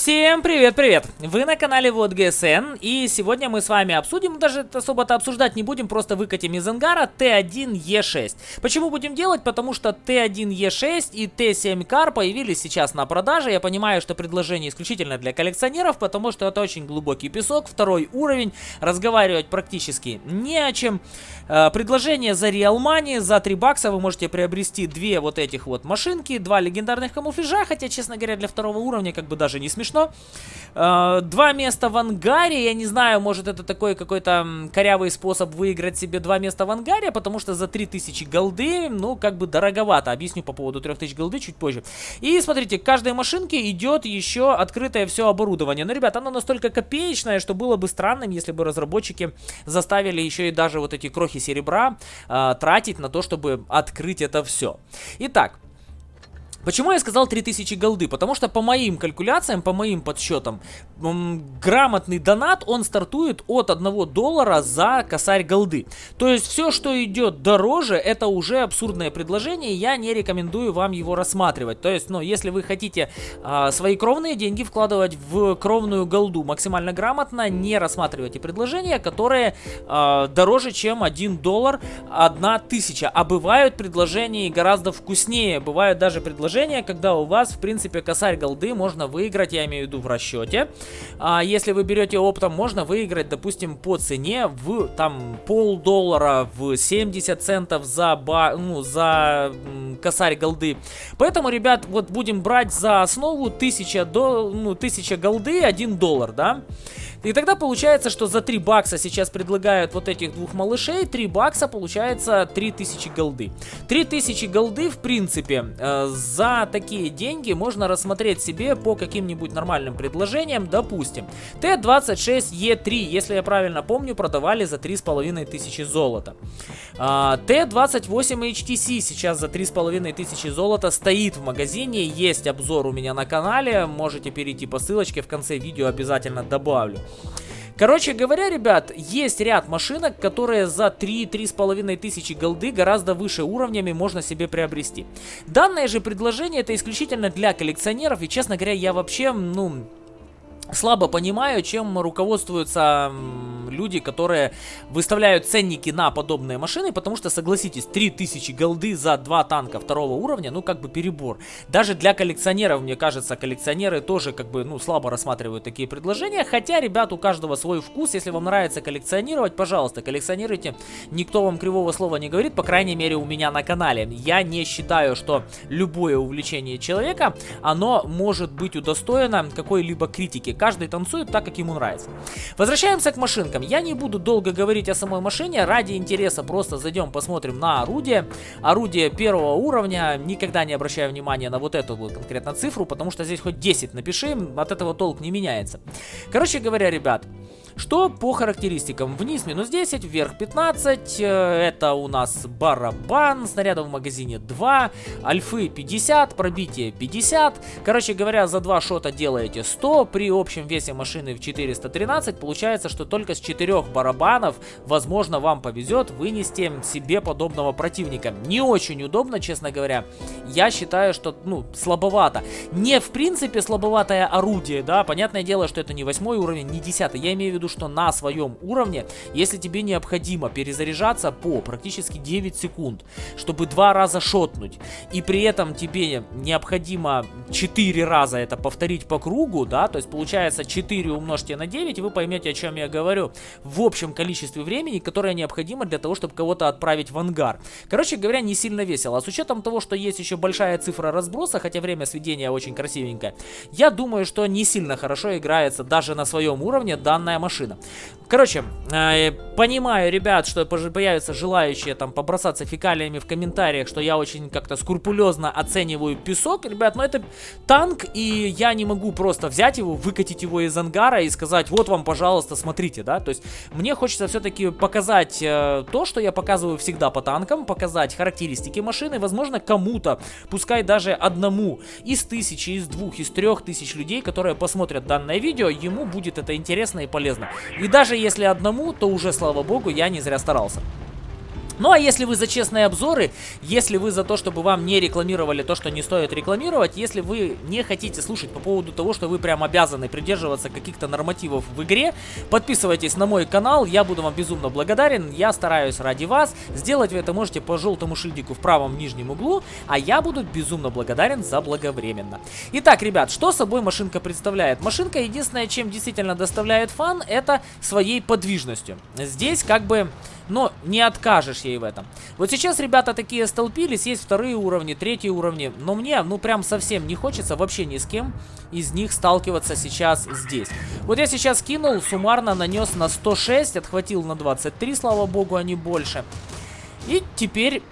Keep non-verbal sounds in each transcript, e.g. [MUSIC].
Всем привет-привет! Вы на канале Вот ГСН, и сегодня мы с вами обсудим, даже особо-то обсуждать не будем, просто выкатим из ангара Т1Е6. Почему будем делать? Потому что Т1Е6 и Т7 Кар появились сейчас на продаже. Я понимаю, что предложение исключительно для коллекционеров, потому что это очень глубокий песок, второй уровень, разговаривать практически не о чем. Э, предложение за Real Money, за 3 бакса вы можете приобрести две вот этих вот машинки, два легендарных камуфляжа, хотя, честно говоря, для второго уровня как бы даже не смешно. Э, два места в ангаре, я не знаю, может это такой какой-то корявый способ выиграть себе два места в ангаре, потому что за 3000 голды, ну, как бы дороговато. Объясню по поводу 3000 голды чуть позже. И смотрите, к каждой машинке идет еще открытое все оборудование. Но, ребят, оно настолько копеечное, что было бы странным, если бы разработчики заставили еще и даже вот эти крохи серебра э, тратить на то, чтобы открыть это все. Итак, Почему я сказал 3000 голды? Потому что по моим калькуляциям, по моим подсчетам, грамотный донат, он стартует от 1 доллара за косарь голды. То есть все, что идет дороже, это уже абсурдное предложение, я не рекомендую вам его рассматривать. То есть, ну, если вы хотите а, свои кровные деньги вкладывать в кровную голду максимально грамотно, не рассматривайте предложения, которые а, дороже, чем 1 доллар 1 тысяча. А бывают предложения гораздо вкуснее, бывают даже предложения предложение, когда у вас, в принципе, косарь голды можно выиграть, я имею в виду в расчете. А если вы берете оптом, можно выиграть, допустим, по цене в там полдоллара, в 70 центов за, ба, ну, за косарь голды. Поэтому, ребят, вот будем брать за основу 1000, до, ну, 1000 голды 1 доллар, да? И тогда получается, что за 3 бакса сейчас предлагают вот этих двух малышей, 3 бакса получается 3000 голды. 3000 голды, в принципе, э, за такие деньги можно рассмотреть себе по каким-нибудь нормальным предложениям, допустим. Т-26Е3, если я правильно помню, продавали за 3500 золота. Э, Т-28HTC сейчас за 3500 золота стоит в магазине, есть обзор у меня на канале, можете перейти по ссылочке, в конце видео обязательно добавлю. Короче говоря, ребят, есть ряд машинок, которые за 3-3,5 тысячи голды гораздо выше уровнями можно себе приобрести. Данное же предложение это исключительно для коллекционеров, и честно говоря, я вообще, ну, слабо понимаю, чем руководствуются люди, которые выставляют ценники на подобные машины, потому что, согласитесь, 3000 голды за два танка второго уровня, ну, как бы перебор. Даже для коллекционеров, мне кажется, коллекционеры тоже, как бы, ну, слабо рассматривают такие предложения, хотя, ребят, у каждого свой вкус, если вам нравится коллекционировать, пожалуйста, коллекционируйте, никто вам кривого слова не говорит, по крайней мере, у меня на канале. Я не считаю, что любое увлечение человека, оно может быть удостоено какой-либо критики. Каждый танцует так, как ему нравится. Возвращаемся к машинкам. Я не буду долго говорить о самой машине, ради интереса просто зайдем посмотрим на орудие. Орудие первого уровня, никогда не обращаю внимания на вот эту вот конкретно цифру, потому что здесь хоть 10 напиши, от этого толк не меняется. Короче говоря, ребят, что по характеристикам? Вниз минус 10, вверх 15. Э, это у нас барабан, снарядов в магазине 2, альфы 50, пробитие 50. Короче говоря, за два шота делаете 100. При общем весе машины в 413 получается, что только с 4 барабанов, возможно, вам повезет вынести себе подобного противника. Не очень удобно, честно говоря. Я считаю, что, ну, слабовато. Не в принципе слабоватое орудие, да, понятное дело, что это не 8 уровень, не 10. Я имею в виду, что на своем уровне, если тебе необходимо перезаряжаться по практически 9 секунд, чтобы два раза шотнуть, и при этом тебе необходимо 4 раза это повторить по кругу, да, то есть получается 4 умножьте на 9, и вы поймете, о чем я говорю, в общем количестве времени, которое необходимо для того, чтобы кого-то отправить в ангар. Короче говоря, не сильно весело. А с учетом того, что есть еще большая цифра разброса, хотя время сведения очень красивенькое, я думаю, что не сильно хорошо играется даже на своем уровне данная машина машина. Короче, э, понимаю, ребят, что появятся желающие там побросаться фекалиями в комментариях, что я очень как-то скрупулезно оцениваю песок. Ребят, но это танк, и я не могу просто взять его, выкатить его из ангара и сказать, вот вам, пожалуйста, смотрите, да. То есть мне хочется все-таки показать э, то, что я показываю всегда по танкам, показать характеристики машины, возможно, кому-то, пускай даже одному из тысячи, из двух, из трех тысяч людей, которые посмотрят данное видео, ему будет это интересно и полезно. И даже если одному, то уже, слава богу, я не зря старался. Ну а если вы за честные обзоры, если вы за то, чтобы вам не рекламировали то, что не стоит рекламировать, если вы не хотите слушать по поводу того, что вы прям обязаны придерживаться каких-то нормативов в игре, подписывайтесь на мой канал, я буду вам безумно благодарен, я стараюсь ради вас. Сделать вы это можете по желтому шильдику в правом нижнем углу, а я буду безумно благодарен за благовременно. Итак, ребят, что собой машинка представляет? Машинка единственное, чем действительно доставляет фан, это своей подвижностью. Здесь как бы но не откажешь ей в этом. Вот сейчас ребята такие столпились, есть вторые уровни, третьи уровни, но мне, ну прям совсем не хочется вообще ни с кем из них сталкиваться сейчас здесь. Вот я сейчас кинул, суммарно нанес на 106, отхватил на 23, слава богу, а не больше. И теперь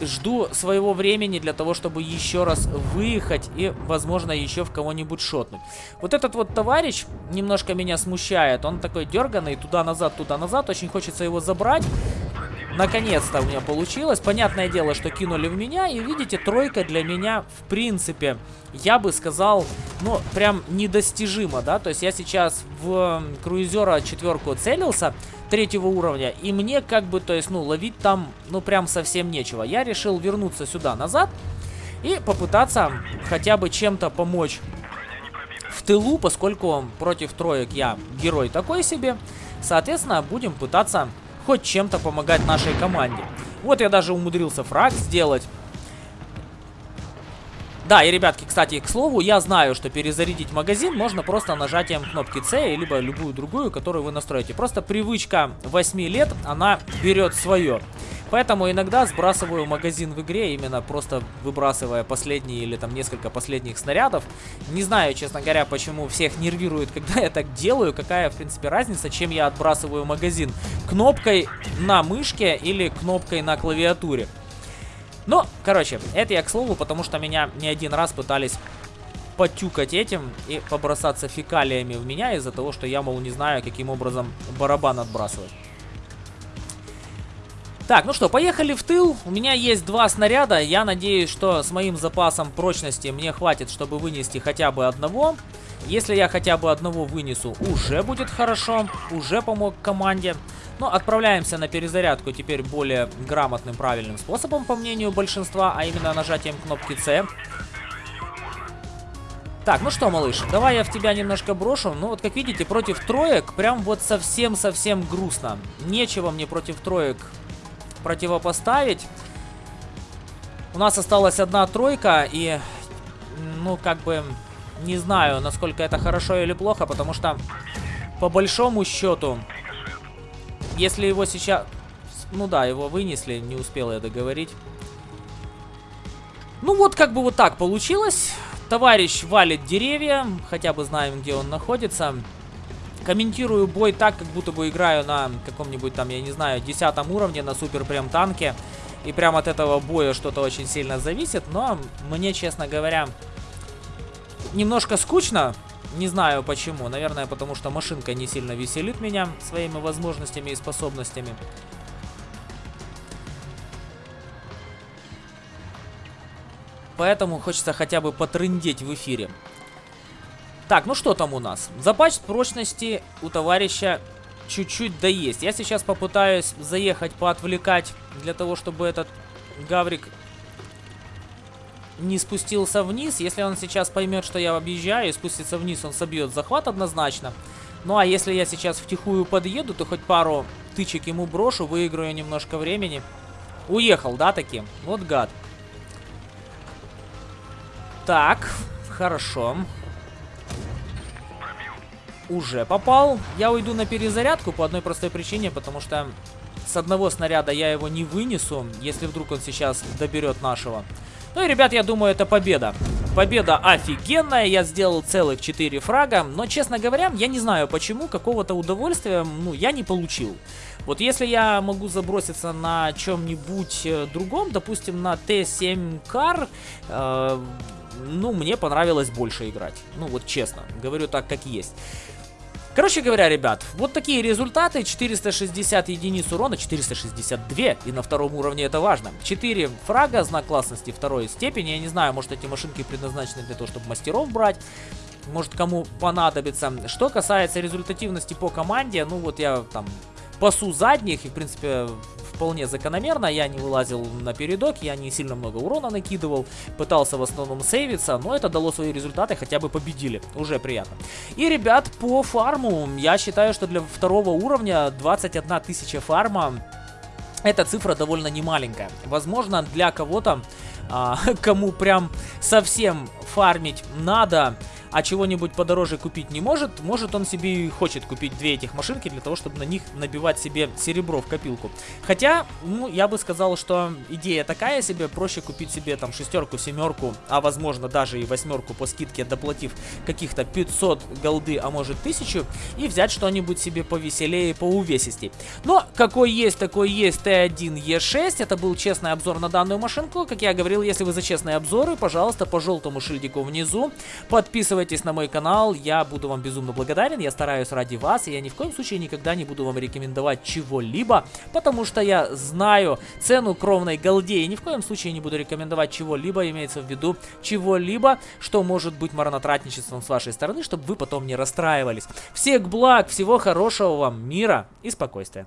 жду своего времени для того, чтобы еще раз выехать и, возможно, еще в кого-нибудь шотнуть. Вот этот вот товарищ немножко меня смущает. Он такой дерганный, туда-назад, туда-назад. Очень хочется его забрать. Наконец-то у меня получилось. Понятное дело, что кинули в меня. И видите, тройка для меня, в принципе, я бы сказал, ну, прям недостижимо, да. То есть я сейчас в круизера четверку целился третьего уровня. И мне как бы, то есть, ну, ловить там, ну, прям совсем нечего. Я решил вернуться сюда назад и попытаться хотя бы чем-то помочь в тылу, поскольку против троек я герой такой себе. Соответственно, будем пытаться хоть чем-то помогать нашей команде. Вот я даже умудрился фраг сделать. Да, и, ребятки, кстати, к слову, я знаю, что перезарядить магазин можно просто нажатием кнопки C, либо любую другую, которую вы настроите. Просто привычка 8 лет, она берет свое. Поэтому иногда сбрасываю магазин в игре, именно просто выбрасывая последние или там несколько последних снарядов. Не знаю, честно говоря, почему всех нервирует, [LAUGHS] когда я так делаю, какая, в принципе, разница, чем я отбрасываю магазин. Кнопкой на мышке или кнопкой на клавиатуре. Но, короче, это я к слову, потому что меня не один раз пытались потюкать этим и побросаться фекалиями в меня из-за того, что я, мол, не знаю, каким образом барабан отбрасывать. Так, ну что, поехали в тыл. У меня есть два снаряда. Я надеюсь, что с моим запасом прочности мне хватит, чтобы вынести хотя бы одного. Если я хотя бы одного вынесу, уже будет хорошо. Уже помог команде. Но ну, отправляемся на перезарядку теперь более грамотным, правильным способом, по мнению большинства, а именно нажатием кнопки C. Так, ну что, малыш, давай я в тебя немножко брошу. Ну вот, как видите, против троек прям вот совсем-совсем грустно. Нечего мне против троек противопоставить. У нас осталась одна тройка, и, ну, как бы, не знаю, насколько это хорошо или плохо, потому что, по большому счету, если его сейчас... Ну да, его вынесли, не успел я договорить. Ну вот как бы вот так получилось. Товарищ валит деревья, хотя бы знаем, где он находится. Комментирую бой так, как будто бы играю на каком-нибудь там, я не знаю, десятом уровне, на супер прям танке. И прям от этого боя что-то очень сильно зависит. Но мне, честно говоря, немножко скучно. Не знаю почему. Наверное, потому что машинка не сильно веселит меня своими возможностями и способностями. Поэтому хочется хотя бы потрындеть в эфире. Так, ну что там у нас? Запас прочности у товарища чуть-чуть да есть. Я сейчас попытаюсь заехать, поотвлекать, для того, чтобы этот гаврик не спустился вниз. Если он сейчас поймет, что я объезжаю и спустится вниз, он собьет захват однозначно. Ну а если я сейчас втихую подъеду, то хоть пару тычек ему брошу, выиграю немножко времени. Уехал, да, таки? Вот гад. Так, хорошо. Уже попал. Я уйду на перезарядку по одной простой причине, потому что с одного снаряда я его не вынесу, если вдруг он сейчас доберет нашего. Ну и, ребят, я думаю, это победа. Победа офигенная, я сделал целых 4 фрага, но, честно говоря, я не знаю почему, какого-то удовольствия, ну, я не получил. Вот если я могу заброситься на чем-нибудь э, другом, допустим, на Т7 Кар, э, ну, мне понравилось больше играть. Ну, вот честно, говорю так, как есть. Короче говоря, ребят, вот такие результаты. 460 единиц урона, 462. И на втором уровне это важно. 4 фрага, знак классности второй степени. Я не знаю, может эти машинки предназначены для того, чтобы мастеров брать. Может кому понадобится. Что касается результативности по команде, ну вот я там пасу задних и в принципе вполне закономерно. Я не вылазил на передок, я не сильно много урона накидывал, пытался в основном сейвиться, но это дало свои результаты, хотя бы победили. Уже приятно. И, ребят, по фарму, я считаю, что для второго уровня 21 тысяча фарма эта цифра довольно немаленькая. Возможно, для кого-то, а, [LAUGHS] кому прям совсем фармить надо, а чего-нибудь подороже купить не может, может он себе и хочет купить две этих машинки для того, чтобы на них набивать себе серебро в копилку. Хотя, ну, я бы сказал, что идея такая себе, проще купить себе там шестерку, семерку, а возможно даже и восьмерку по скидке, доплатив каких-то 500 голды, а может 1000, и взять что-нибудь себе повеселее, поувесистей. Но какой есть, такой есть Т1Е6, это был честный обзор на данную машинку. Как я говорил, если вы за честные обзоры, пожалуйста, по желтому шильдику внизу, подписывайтесь Подписывайтесь на мой канал, я буду вам безумно благодарен, я стараюсь ради вас, и я ни в коем случае никогда не буду вам рекомендовать чего-либо, потому что я знаю цену кровной голде, и ни в коем случае не буду рекомендовать чего-либо, имеется в виду чего-либо, что может быть марнотратничеством с вашей стороны, чтобы вы потом не расстраивались. Всех благ, всего хорошего вам, мира и спокойствия.